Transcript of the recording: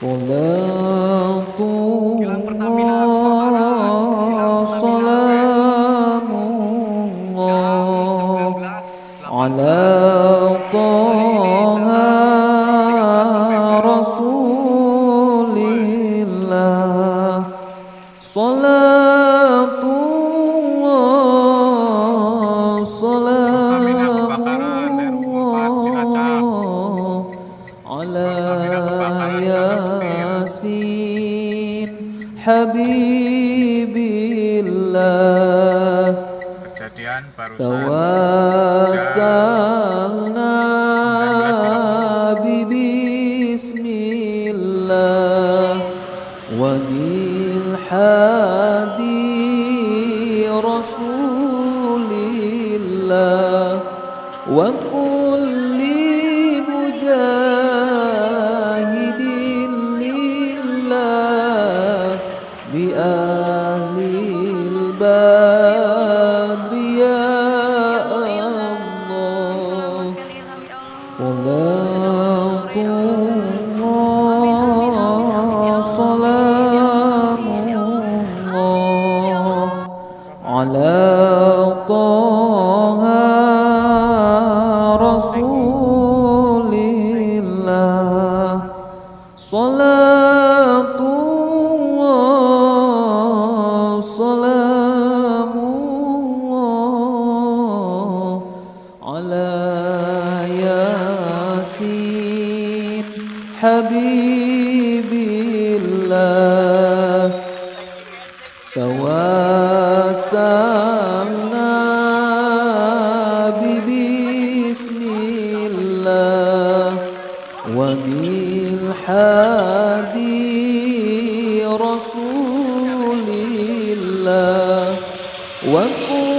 صلاة الله سلام الله على طه رسول الله صلاة حبيب الله kejadian barusan توسلنا ببسم الله وبالحادي رسول الله وكل بأهل الباب يا الله صلاة الله سلام الله على طه رسول الله صلاة الله سلام الله على ياسين حبيب الله. توسلنا ببسم الله. وبالحادي رسول وكن